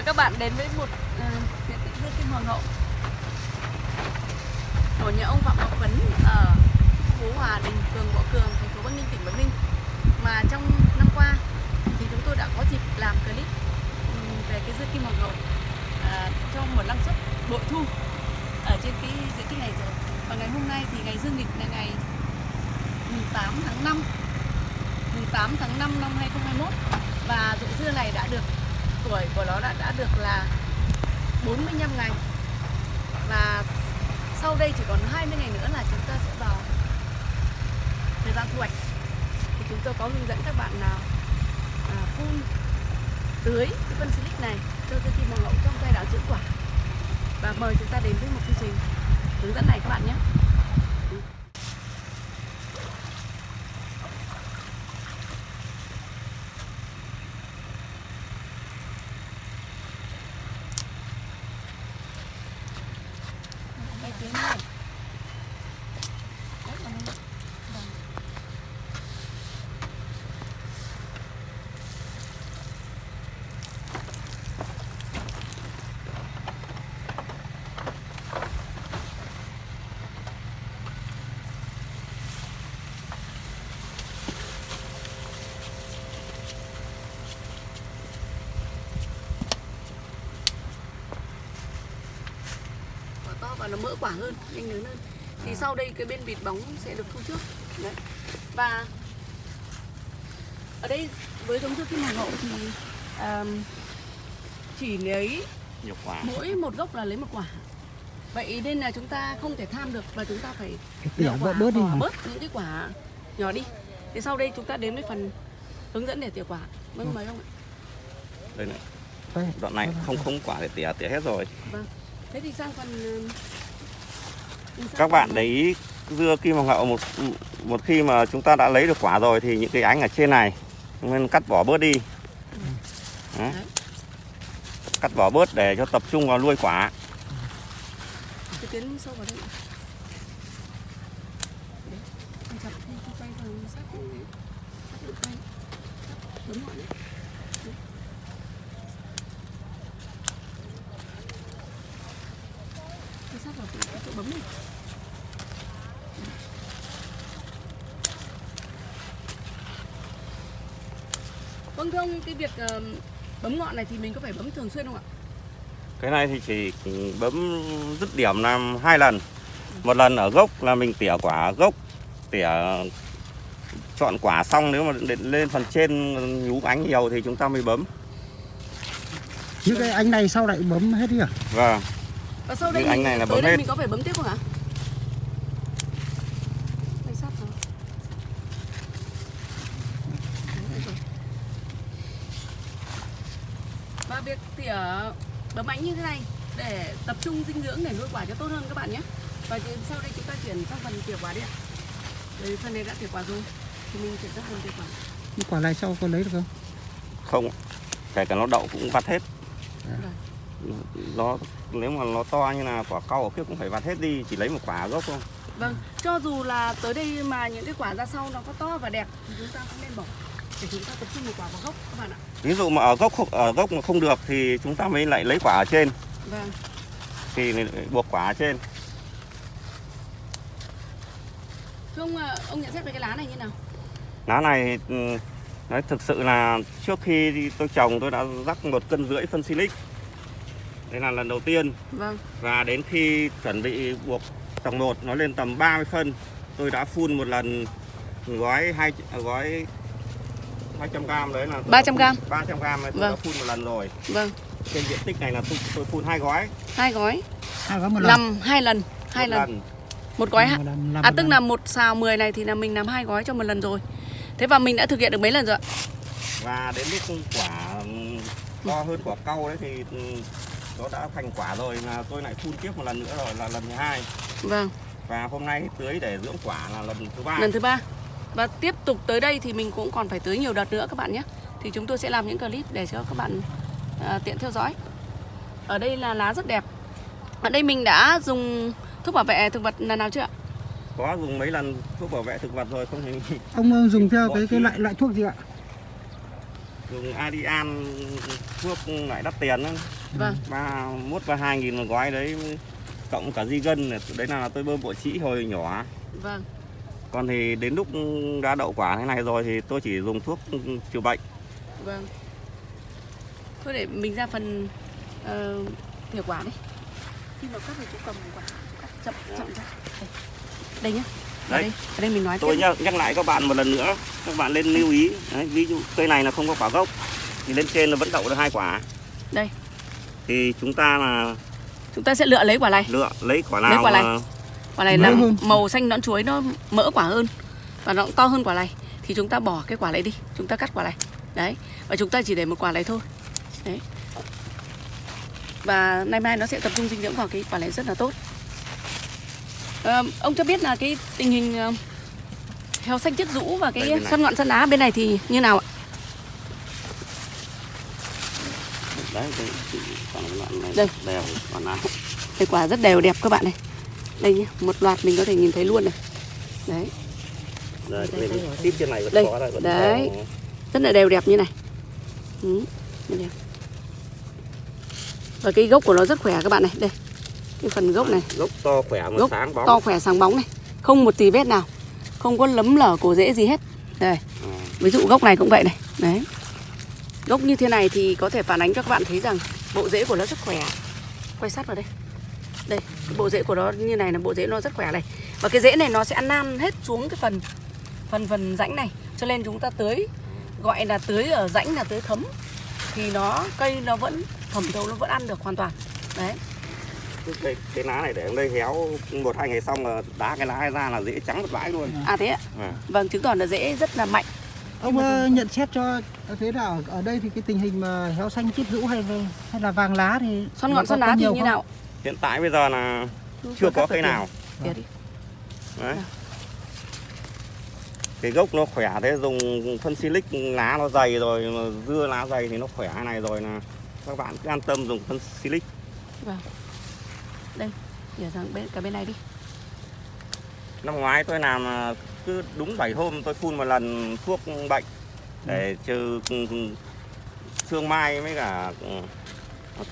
Mời các bạn đến với một ờ, diện tích dưa kim hoàng hậu của nhà ông Phạm Ngọc Phấn ở phố Hòa Đình, phường Võ Cường, thành phố Bắc Ninh, tỉnh Bắc Ninh. Mà trong năm qua thì chúng tôi đã có dịp làm clip ừ, về cái dưa kim hoàng hậu à, trong một năng suất bội thu ở trên cái diện tích này rồi. Và ngày hôm nay thì ngày dương lịch là ngày 8 tháng 5 8 tháng 5 năm 2021 và ruộng dưa này đã được tuổi của nó đã đã được là 45 ngày. Và sau đây chỉ còn 20 ngày nữa là chúng ta sẽ vào thời gian thu hoạch. Thì chúng tôi có hướng dẫn các bạn nào à, phun tưới cái phân silic này cho cây kim hoàng hậu trong giai đoạn dưỡng quả. Và mời chúng ta đến với một chương trình hướng dẫn này các bạn nhé. Đây, tuyến này. Đấy, còn đây. Vâng. quả to và nó mỡ quả hơn nhanh lớn hơn. Thì sau đây cái bên bịt bóng sẽ được thu trước. Đấy. Và ở đây với giống dưa kim hoàng hậu thì à, chỉ lấy nhiều quả. mỗi một gốc là lấy một quả. Vậy nên là chúng ta không thể tham được và chúng ta phải lựa quả, bớt đi bớt những cái quả nhỏ đi. Thì sau đây chúng ta đến với phần hướng dẫn để tỉa quả. Vâng mời ông ạ. Đây này. Đoạn này không không quả để tỉa tỉa hết rồi. Vâng. Thế thì sang phần ừ, các bạn để ý, dưa kim hoàng hậu một một khi mà chúng ta đã lấy được quả rồi thì những cái ánh ở trên này nên cắt bỏ bớt đi Đấy. Cắt bỏ bớt để cho tập trung vào nuôi quả Thank you bấm này. Vâng thưa ông, cái việc ờ, bấm ngọn này thì mình có phải bấm thường xuyên không ạ? cái này thì chỉ bấm dứt điểm làm hai lần một lần ở gốc là mình tỉa quả gốc tỉa chọn quả xong nếu mà lên phần trên nhú ánh nhiều thì chúng ta mới bấm Những cái anh này sau lại bấm hết đi à? và Và sau đây anh này là tới bấm đây hết. mình có phải bấm tiếp không ạ? Và việc tỉa bấm ánh như thế này để tập trung dinh dưỡng để nuôi quả cho tốt hơn các bạn nhé. Và sau đây chúng ta chuyển sang phần tỉa quả đi ạ. Đây phần này đã tỉa quả rồi thì mình chuyển sang phần tỉa quả. Quả này sau có lấy được không? không kể cả nó đậu cũng vặt hết Rồi. Nó nếu mà nó to như là quả cau ở kia cũng phải vặt hết đi chỉ lấy một quả gốc thôi Vâng, cho dù là tới đây mà những cái quả ra sau nó có to và đẹp thì chúng ta cũng nên bỏ để chúng ta tập trung một quả vào gốc các bạn ạ. ví dụ mà ở gốc ở gốc mà không được thì chúng ta mới lại lấy quả ở trên Vâng. thì buộc quả ở trên Thưa ông, à, ông nhận xét về cái lá này như nào? lá này ừ, nói thực sự là trước khi tôi trồng tôi đã rắc một cân rưỡi phân silic đây là lần đầu tiên Vâng, và đến khi chuẩn bị buộc trồng một nó lên tầm 30 phân tôi đã phun một lần gói hai gói 200 gram đấy là tôi đã 300 phun- gram. 300 gram này tôi Vâng. đã phun một lần rồi vâng, trên diện tích này là tôi, tôi phun hai gói hai gói, À có một lần. làm hai lần, hai một lần, một gói, Một ha- lần, làm à tức lần. là một xào 10 này thì là mình làm hai gói cho một lần rồi. Thế và mình đã thực hiện được mấy lần rồi ạ? và đến lúc quả ừm, to hơn quả cau đấy thì ừm, nó đã thành quả rồi là tôi lại phun tiếp một lần nữa rồi là lần thứ hai Vâng, và hôm nay tưới để dưỡng quả là lần thứ ba lần thứ ba. Và tiếp tục tới đây thì mình cũng còn phải tưới nhiều đợt nữa các bạn nhé. Thì chúng tôi sẽ làm những clip để cho các bạn à, tiện theo dõi. Ở đây là lá rất đẹp. Ở đây mình đã dùng thuốc bảo vệ thực vật lần nào chưa ạ? có dùng mấy lần thuốc bảo vệ thực vật rồi không thì Ông dùng theo cái cái loại loại thuốc gì ạ? dùng Adian thuốc lại đắt tiền vâng. Ba mốt và hai nghìn một gói đấy cộng cả di gân này. đấy là tôi bơm bộ trĩ hồi nhỏ. Vâng. Còn thì đến lúc đã đậu quả thế này rồi thì tôi chỉ dùng thuốc trừ bệnh. Vâng. Thôi để mình ra phần uh, tỉa quả đi. Khi mà cắt thì chú cầm quả chú cắt chậm chậm ra. Đây, đây nhá. Ở Đấy. đây ở đây mình nói tôi tiếp. nhắc, nhắc lại các bạn một lần nữa các bạn nên lưu ý. Đấy, ví dụ cây này là không có quả gốc thì lên trên là vẫn đậu được hai quả. Đây thì chúng ta là chúng ta sẽ lựa lấy quả này. Lựa lấy quả nào Lấy quả này. mà quả này là hơn. màu xanh nõn chuối nó mỡ quả hơn và nó cũng to hơn quả này. Thì chúng ta bỏ cái quả này đi. Chúng ta cắt quả này. Đấy. Và chúng ta chỉ để một quả này thôi. Đấy. Và nay mai nó sẽ tập trung dinh dưỡng vào cái quả này rất là tốt. Ờ, ông cho biết là cái tình hình ờ, heo xanh chiết rũ và cái xoăn ngọn xoăn á bên này thì như nào ạ đấy cái cái quả này Đây. đều quả nào Đây quả rất đều đẹp các bạn này. Đây nhé một loạt mình có thể nhìn thấy luôn này. Đấy. Đây, Đây, đây, đây, tiếp trên này vẫn đây. có đây vẫn Đấy. có. rất là đều đẹp như này. Ừ, đẹp. và cái gốc của nó rất khỏe các bạn này. Đây cái phần gốc này. gốc to khỏe mà gốc sáng bóng. to khỏe sáng bóng này. Không một tì vết nào. Không có lấm lở cổ rễ gì hết. Đây. À, ví dụ gốc này cũng vậy này. Đấy gốc như thế này thì có thể phản ánh cho các bạn thấy rằng bộ rễ của nó rất khỏe. Quay sát vào đây. Đây cái bộ rễ của nó như này là bộ rễ nó rất khỏe này. Và cái rễ này nó sẽ ăn nan hết xuống cái phần phần phần rãnh này. Cho nên chúng ta tưới gọi là tưới ở rãnh là tưới thấm. Thì nó cây nó vẫn thẩm thấu nó vẫn ăn được hoàn toàn. Đấy. Cái, cái, lá này để ở đây héo một hai ngày xong là đá cái lá ra là dễ trắng một bãi luôn. À thế ạ? À. vâng chứng tỏ là rễ rất là mạnh ông ờ, nhận xét cho thế nào? Ở đây thì cái tình hình mà héo xanh chiết rũ hay hay là vàng lá thì xoăn ngọn xoăn lá thì nhiều như không? nào? Hiện tại bây giờ là chưa có cây nào. đấy. Cái gốc nó khỏe thế dùng phân silic lá nó dày rồi mà dưa lá dày thì nó khỏe này rồi là các bạn cứ an tâm dùng phân silic. Vâng. Đây, tỉa sang bên cả bên này đi. năm ngoái tôi làm à, cứ đúng 7 hôm tôi phun một lần thuốc bệnh để trừ ừ, ừ, sương mai với cả ừ,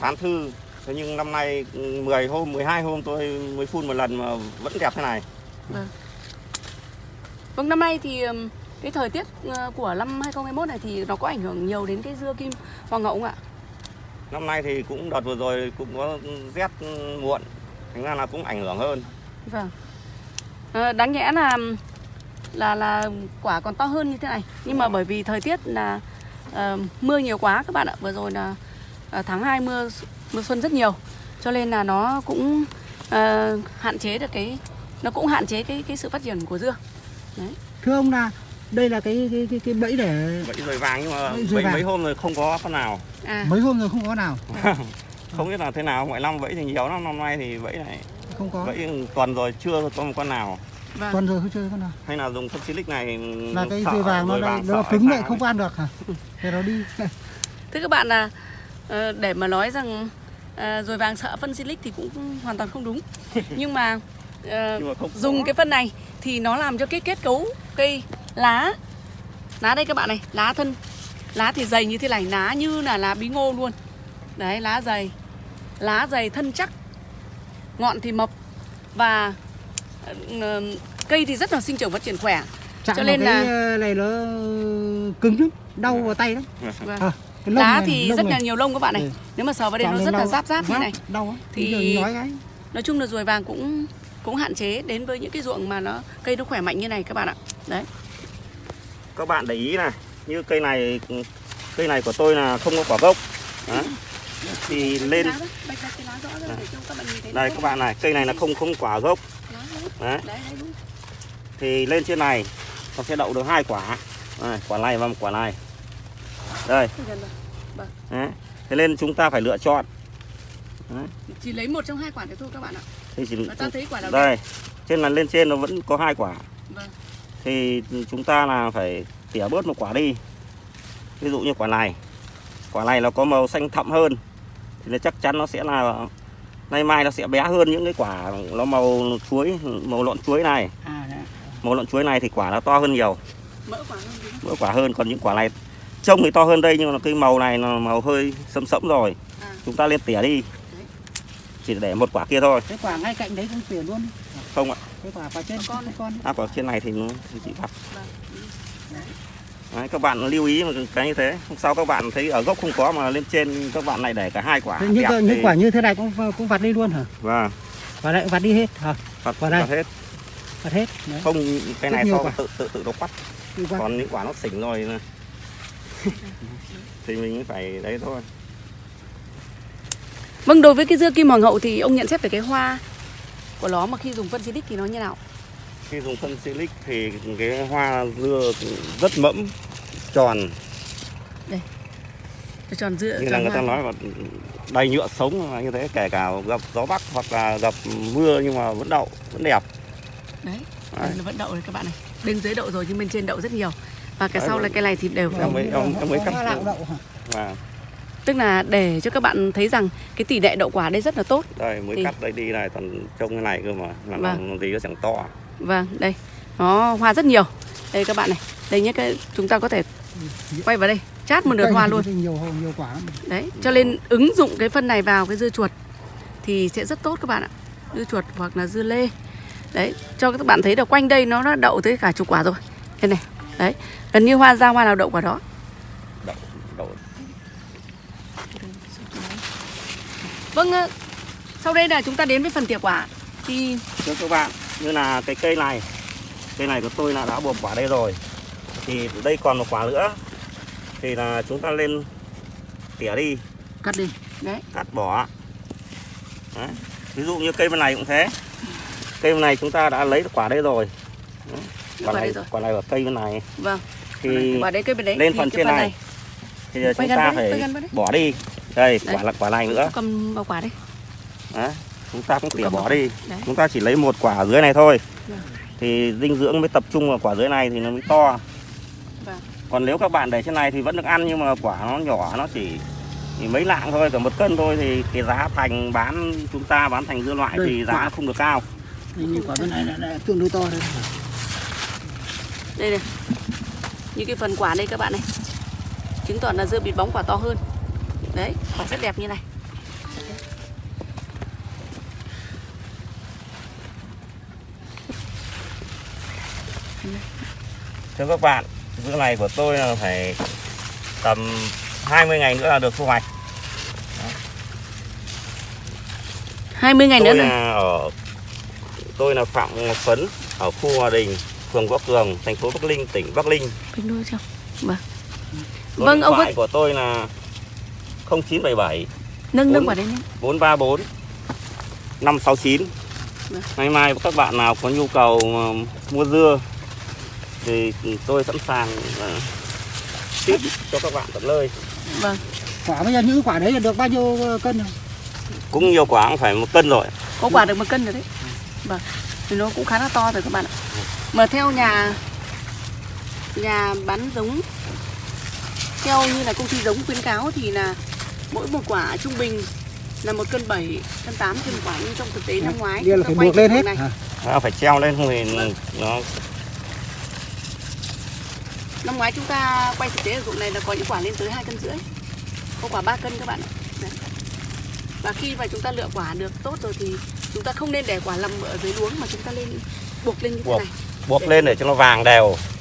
thán thư. Thế nhưng năm nay ừ, 10 hôm 12 hôm tôi mới phun một lần mà vẫn đẹp thế này. Vâng, năm nay thì cái thời tiết ờ, của năm 2021 này thì nó có ảnh hưởng nhiều đến cái dưa kim hoàng ngậu không ạ? năm nay thì cũng đợt vừa rồi cũng có rét muộn thành ra là cũng ảnh hưởng hơn. Vâng. Ờ, đáng nhẽ là là là quả còn to hơn như thế này. Nhưng mà bởi vì thời tiết là ờ, mưa nhiều quá các bạn ạ. Vừa rồi là ờ, tháng 2 mưa mưa xuân rất nhiều. Cho nên là nó cũng ờ, hạn chế được cái nó cũng hạn chế cái cái sự phát triển của dưa. Thưa ông là đây là cái cái cái, cái bẫy để bẫy rồi vàng nhưng mà Bẫy bẫy vàng. mấy hôm rồi không có con nào. À. Mấy hôm rồi không có nào. Không biết là thế nào mọi năm bẫy thì nhiều lắm. Năm nay thì bẫy này không có. bẫy tuần rồi chưa có một con nào vâng tuần rồi không chơi con nào hay là dùng phân silic này là cái dây vàng nó đây vàng nó cứng lại không ăn được hả thì nó đi Thưa các bạn là ờ, để mà nói rằng ờ, rồi vàng sợ phân silic thì cũng hoàn toàn không đúng. Nhưng mà ờ, Nhưng mà không dùng có. cái phân này thì nó làm cho cái kết cấu cây lá lá đây các bạn này, lá thân lá thì dày như thế này, lá như là lá bí ngô luôn. Đấy, lá dày. Lá dày thân chắc. Ngọn thì mập và cây thì rất là sinh trưởng phát triển khỏe. chạm Cho nên cái là- ờ, này nó cứng lắm đau vào tay lắm Vâng. à, cái lông lá này, thì rất này. là nhiều lông các bạn này. Ừ. Nếu mà sờ vào đây Chạm nó rất là giáp giáp như này. đau Thì- nói cái Nói chung là ruồi vàng cũng cũng hạn chế đến với những cái ruộng mà nó cây nó khỏe mạnh như này các bạn ạ. Đấy. các bạn để ý này như cây này cây này của tôi là không có quả gốc Đấy. thì lên đó, đây các bạn này cây này là không không quả gốc đó. Đấy. Đấy, đấy thì lên trên này nó sẽ đậu được hai quả. Đây, quả này và một quả này. Đây. Đấy. thế nên chúng ta phải lựa chọn. Chỉ lấy một trong hai quả đấy thôi các bạn ạ. thì chỉ ta thấy quả nào đây. trên là lên trên nó vẫn có hai quả. Vâng. thì chúng ta là phải tỉa bớt một quả đi. Ví dụ như quả này. Quả này nó có màu xanh thẫm hơn. Thì nó chắc chắn nó sẽ là nay mai nó sẽ bé hơn những cái quả nó màu chuối màu lọn chuối này. À đấy. màu lọn chuối này thì quả nó to hơn nhiều. Mỡ quả hơn đúng không? mỡ quả hơn còn những quả này trông thì to hơn đây nhưng mà cái màu này là màu hơi sẫm sẫm rồi. À. chúng ta lên tỉa đi. Đấy. chỉ để một quả kia thôi. Cái quả ngay cạnh đấy cũng tỉa luôn. Không ạ. Cái quả quả trên Con con. con. À quả trên này thì nó thì chỉ vặt Vâng. Đấy, các bạn lưu ý một cái như thế. Hôm sau các bạn thấy ở gốc không có mà lên trên các bạn lại để cả hai quả những những thì- quả như thế này cũng cũng vặt đi luôn hả? Vâng. Và lại vặt đi hết hả? Vặt Quả đây. vặt hết. vặt hết đấy. Không cái Rất này sau quả. tự tự tự nó quắt. Còn những quả nó xỉn rồi thì mình phải đấy thôi. Vâng, đối với cái dưa kim hoàng hậu thì ông nhận xét về cái hoa của nó mà khi dùng phân xịt thì nó như nào? Khi dùng phân silic thì cái hoa dưa rất mẫm tròn Cho tròn dưa như là người ta hoa. nói là đầy nhựa sống mà như thế kể cả gặp gió bắc hoặc là gặp mưa nhưng mà vẫn đậu vẫn đẹp Đấy, Đấy. nó vẫn đậu này các bạn này. Bên dưới đậu rồi nhưng bên trên đậu rất nhiều. Và cái Đấy, sau là cái này thì đều Em đậu. mới- em- em mới cắt đậu hả và Tức là để cho các bạn thấy rằng cái tỷ lệ đậu quả đây rất là tốt. đây mới Thì- cắt đây đi này còn trông cái này cơ mà làm Vâng. gì nó chẳng to Vâng, đây. Nó hoa rất nhiều. Đây các bạn này. Đây nhé, cái chúng ta có thể quay vào đây, chát một đợt hoa luôn. nhiều hồ- nhiều quả. Đấy, cho nên ứng dụng cái phân này vào cái dưa chuột thì sẽ rất tốt các bạn ạ. Dưa chuột hoặc là dưa lê. Đấy, cho các bạn thấy là quanh đây nó đã đậu tới cả chục quả rồi. Đây này. Đấy, gần như hoa ra hoa nào đậu quả đó. đậu đậu Vâng, sau đây là chúng ta đến với phần tỉa quả. Thì thưa các bạn như là cái cây này. Cây này của tôi là đã buộc quả đây rồi. Thì đây còn một quả nữa. Thì là chúng ta lên tỉa đi. Cắt đi. Đấy, cắt bỏ. Đấy. ví dụ như cây bên này cũng thế. Cây bên này chúng ta đã lấy được quả đây rồi. Đấy. quả này rồi. quả này ở cây bên này. Vâng, thì quả đấy cây bên đấy. lên phần trên phần này. thì chúng Quay gần ta phải bỏ đi. Đây Đấy. quả là quả này nữa. Cầm vào quả đây. Đấy. Chúng ta cũng tỉa bỏ đi Đấy. chúng ta chỉ lấy một quả dưới này thôi Vâng. thì dinh dưỡng mới tập trung vào quả dưới này thì nó mới to Vâng. còn nếu các bạn để trên này thì vẫn được ăn nhưng mà quả nó nhỏ nó chỉ, chỉ mấy lạng thôi cả một cân thôi thì cái giá thành bán chúng ta bán thành dưa loại Đây, thì giá quả. không được cao Đây, như quả bên này là, là tương đối to đây Đây này. Như cái phần quả đây các bạn này. Chứng tỏ là dưa bịt bóng quả to hơn. Đấy, quả rất đẹp như này. Thưa các bạn dưa này của tôi là phải tầm 20 ngày nữa là được thu hoạch 20 ngày nữa tôi này. là ở tôi là phạm ngọc phấn ở khu hòa đình phường võ cường thành phố bắc ninh tỉnh bắc ninh Kinh đôi chưa? Vâng. Vâng, ông có của tôi là 0977 nâng nâng Bốn. quả nhé. 434 569 Vâng. Ngày mai các bạn nào có nhu cầu mà mua dưa thì tôi sẵn sàng uh, ship cho các bạn tận nơi Vâng. quả bây giờ những quả đấy là được bao nhiêu ờ, cân rồi cũng nhiều quả cũng phải một cân rồi Có quả được một cân rồi đấy. Vâng. Thì nó cũng khá là to rồi các bạn ạ. Mà theo nhà nhà bán giống theo như là công ty giống khuyến cáo thì là mỗi một quả trung bình là một cân 7, cân 8 trên một quả nhưng trong thực tế năm ngoái Đây là phải buộc lên hết này, nó phải treo lên thì Vâng. nó năm ngoái chúng ta quay thực tế ở ruộng này là có những quả lên tới hai cân rưỡi. Có quả 3 cân các bạn ạ. Đấy. và khi mà chúng ta lựa quả được tốt rồi thì chúng ta không nên để quả nằm ở dưới luống mà chúng ta lên buộc lên như thế này. Buộc lên để cho nó vàng đều